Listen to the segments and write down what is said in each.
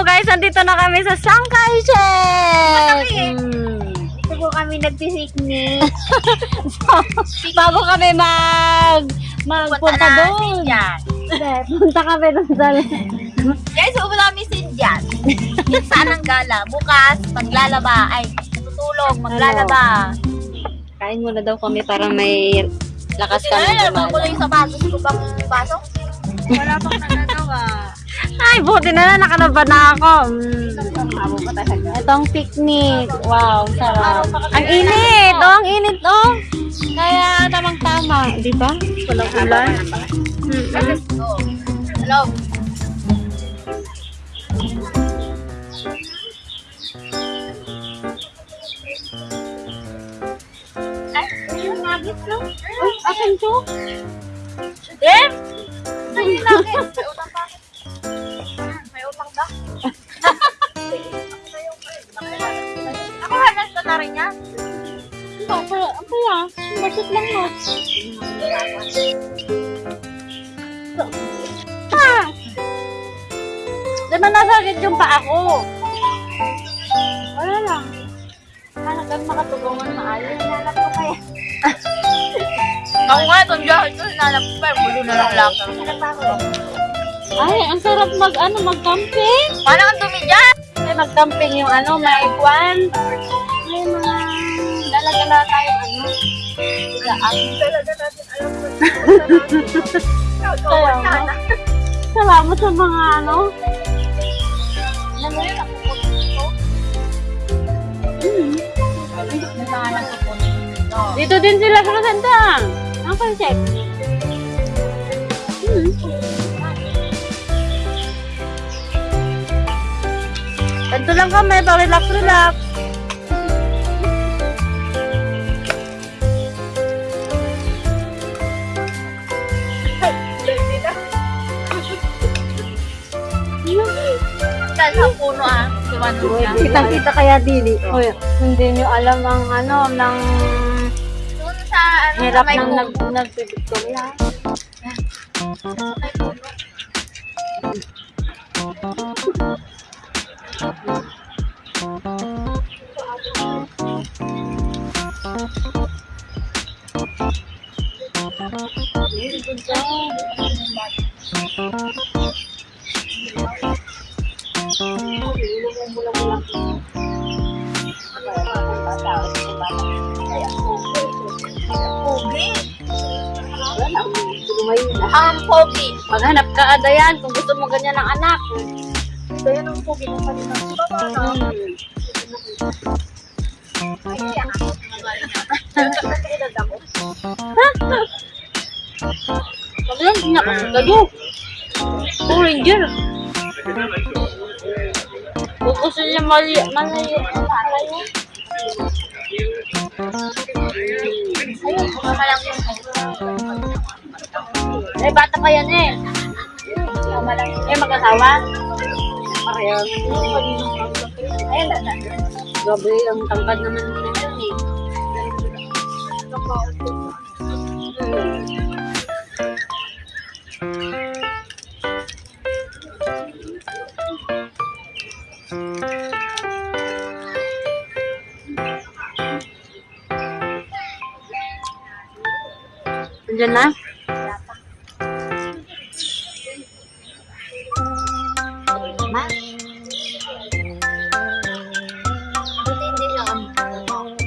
So guys, nandito na kami sa Sangkay Check! Mm. Ito po kami nagpipiknik. Bago kami mag magpunta doon. Punta kami doon sa Guys, upo namin si Jan. Minsan ang gala. Bukas, maglalaba. Ay, tutulog, maglalaba. Kain muna daw kami para may lakas kami ko kumain. lang yung sapatos ko bang pasok. Wala pang nagagawa. Ay, buti na lang nakalaba na ako. Mm. Itong picnic. Wow, sarap. Ang init. Oh, ang init, oh. Kaya tamang-tama. Di ba? Walang ulan. Mm-mm. Oo. Hello. Akin to? Dem! Saan yung ako lang. Bakit lang mo? Ah! Di ba nasakit yung paa ko? Wala lang. Hanagan makatulungan maayos. Hanap ko kaya. Ako nga, itong jacket ko, hinanap ko pa. Bulo na lang lang. Ay, ang sarap mag, ano, mag-camping. Paano ang dumi dyan? Ay, mag-camping yung ano, may kwan. May mga dalaga na tayo, ano. Ilaan. Talaga natin alam mo. Kaya nga. Salamat sa mga ano. Alam mo yun, ako po dito. Po dito. Din sila sa Kasandang. Ang concept. Hmm. Ganito lang kami, pa sa puno ah. Kitang-kita kaya dili. Uy, hindi nyo alam ang ano, ng Doon sa ano, hirap may ng nag nagpipictoria. May puno. Pogi. Ang pogi. Maghanap ka adayan kung gusto mo ganyan ng anak. Kaya nung pogi ng kanina. Hmm. Pag lang, pinakasagado. Power Ranger. Kung gusto niya mali, malayo, malayo. Eh, bata pa yan eh. Eh, mag-asawa. Parehang. Ayun, dada. Grabe, ang tangkad naman nila yun eh. Nandiyan na? Siya ano.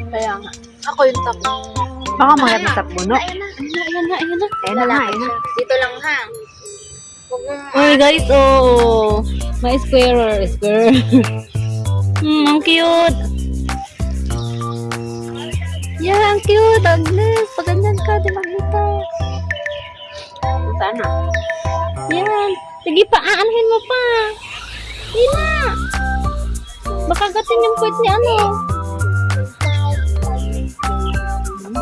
Kaya nga. Ako yung tapo. Baka mga sa puno. Ayun na. Ayan na, ayan na, ayan na. Ayan na ayan na. Dito lang ha. Uy guys, oh. May squarer, square. hmm, ang cute. Yeah, ang cute. Agnes, di makita. Sana. Yan. Sige pa, aanhin mo pa. Hindi na. Baka gatin yung puwet ni ano.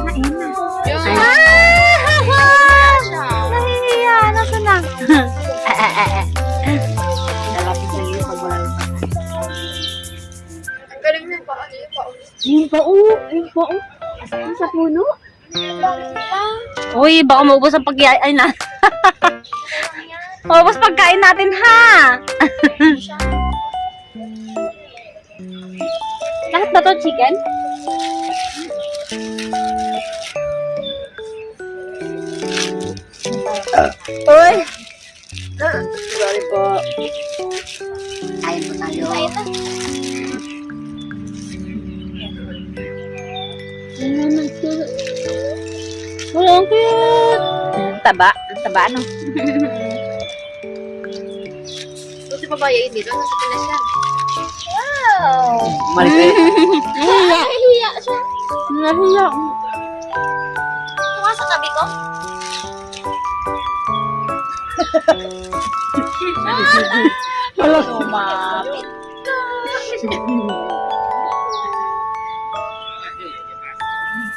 Ayan na. Yung Ah! Nahihiya. Nasa na? Lalapit na yun pag wala. Ang galing na yung pa. Ano yung pa? Yung pa. Yung pa. Ang sa puno? Uy, baka maubos ang pagkain na. Maubos pagkain natin, ha? Lahat ba to chicken? Uy! Sorry po. Kain po tayo. Ayun na. Wala, ang cute! Taba. Ang taba, ano? Buti pa ba yun dito? Nasa Pinas yan. Wow! Malikay. Nahiya. Nahihiya siya. Nahiya. Tuwa sa tabi ko. Wala. Sumapit ka.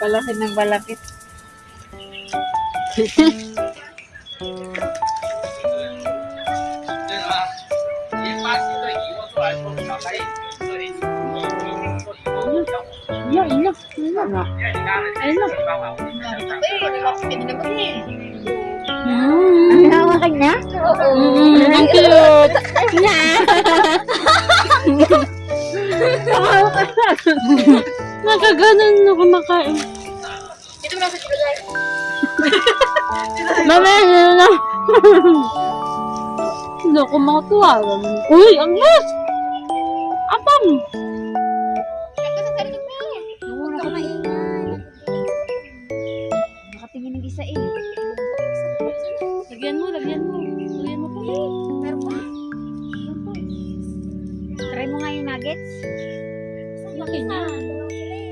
Balakit ng balakit. Na. Eh, pininagot niya eh. Mm. Hawakan niya? Oo. Mm, ang cute. Nakaganon na kumakain. Dito mo na sa chibagay. Mamaya na na. Hindi ako makatuwa. Uy, ang yes! Apam! Nakatingin ng isa eh. Lagyan mo, lagyan mo. Lagyan mo pa. Pero pa. Try mo nga yung nuggets. Laki na. Okay.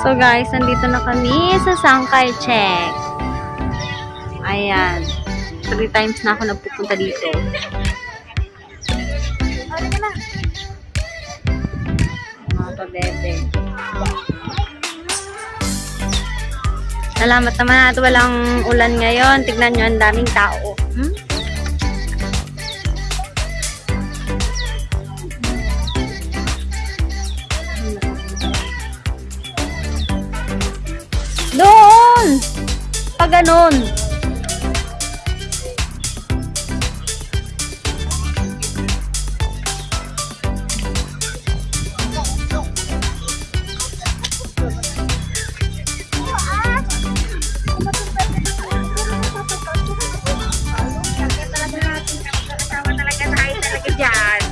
So guys, nandito na kami sa Sangkay Check. Ayan. Three times na ako nagpupunta dito. Mga pabebe. Salamat naman at walang ulan ngayon. Tignan nyo, ang daming tao. Hmm? Pag ganun.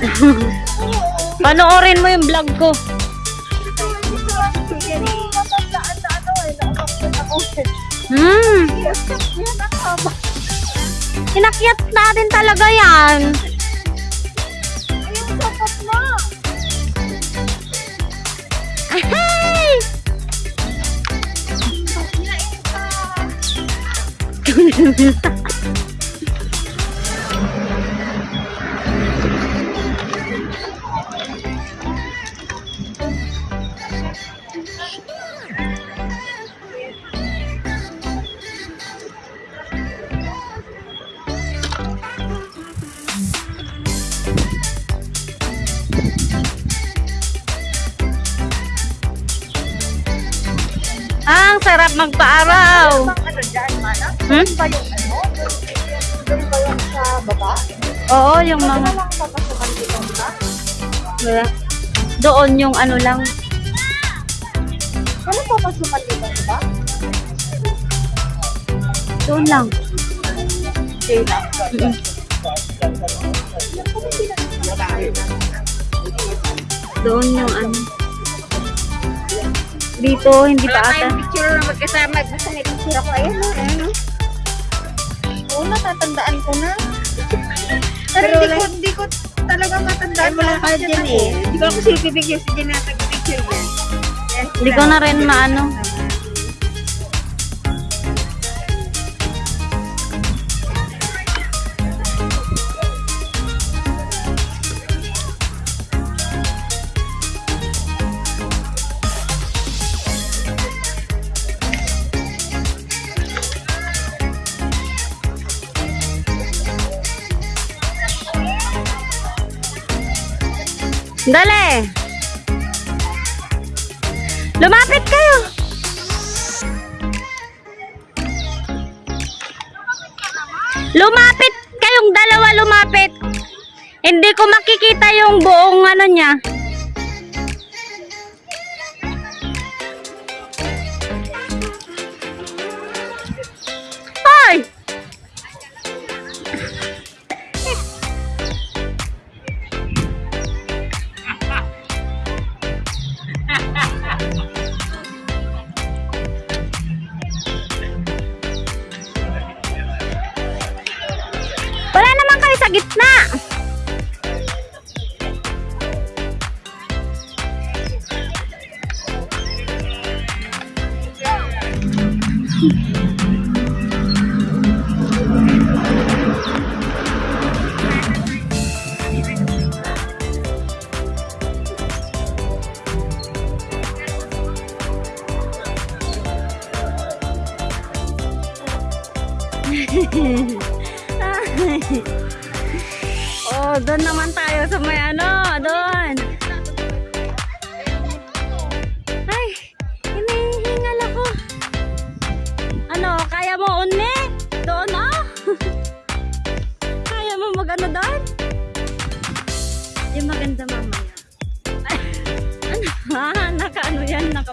Panoorin mo yung vlog ko. Hmm. Inakyat natin talaga yan. Ahay! Ah, ang sarap magpa-araw. Ano dyan, mana? Hmm? Ba yung ano? Doon ba yung sa baba? Oo, yung mga... Ano lang papasukan dito. Doon yung ano lang. Ano papasukan dito ba? Doon lang. Okay lang. Mm-mm. Doon yung ano. Dito, hindi pa Wala ata. tayong picture na magkasama. Gusto may picture ako. Ayan o. Ayan o. Oo, natatandaan ko na. Pero, hindi ko, hindi ko talaga matandaan. Ay, wala ka dyan eh. Hindi ko ako silpipicture si Jen na picture yan. Hindi ko na rin maano. Dali! Lumapit kayo! Lumapit kayong dalawa lumapit. Hindi ko makikita yung buong ano niya. Doon? Yung maganda mamaya. Ay, ano, ha? Naka ano yan, naka